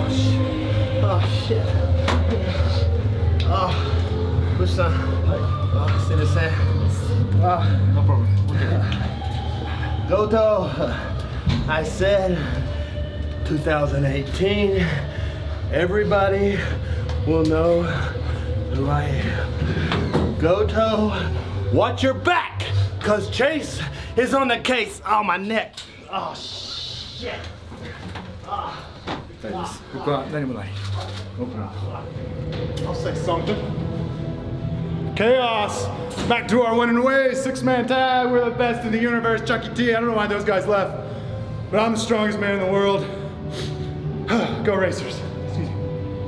Oh shit. Oh shit. Oh, push down. Oh, sit the sand. Oh. No problem. We'll. Goto, I said 2018, everybody will know who I am. Goto, watch your back, cause Chase is on the case. Oh, my neck. Oh, shit. Oh. Qua, dai, dai. I'll say something. Chaos! Back to our winning ways. Six man tag. We're the best in the universe. Chuckie T. I don't know why those guys left. But I'm the strongest man in the world. Go Racers.